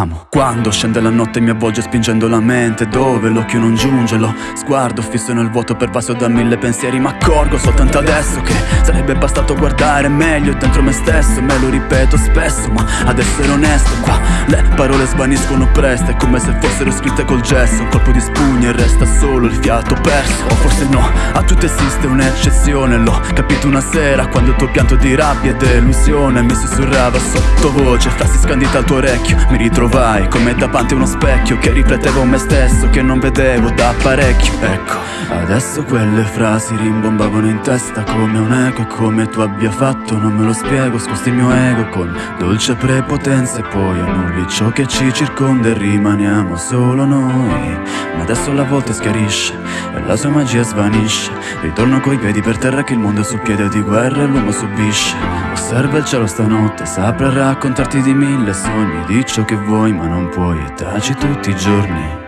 amo. Quando scende la notte mi avvolge spingendo la mente Dove l'occhio non giunge, lo sguardo fisso nel vuoto pervaso da mille pensieri. Ma accorgo soltanto adesso che sarebbe bastato guardare meglio dentro me stesso Me lo ripeto spesso ma ad essere onesto. Qua Le parole svaniscono presto È come se fossero scritte col gesso. Un colpo di spugna e resta solo il fiato perso. O forse no, a tutto esiste un'eccezione L'ho capito una sera quando il tuo pianto di rabbia e delusione Mi sussurrava sottovoce. Frasi scandite al tuo orecchio Mi ritrovai come davanti a uno specchio Che riflettevo me stesso che non vedevo da parecchio. Ecco, adesso quelle frasi rimbombavano in testa come un eco come tu abbia fatto non me lo spiego Scosti il mio ego con dolce prepotenza E poi annulli ciò che ci circonda e rimaniamo solo noi. Ma adesso la volta schiarisce e la sua magia svanisce. Ritorno coi piedi per terra che il mondo è su piede di guerra e l'uomo subisce. Osserva il cielo stanotte, saprà raccontarti di mille sogni. Di ciò che vuoi ma non puoi e taci tutti i giorni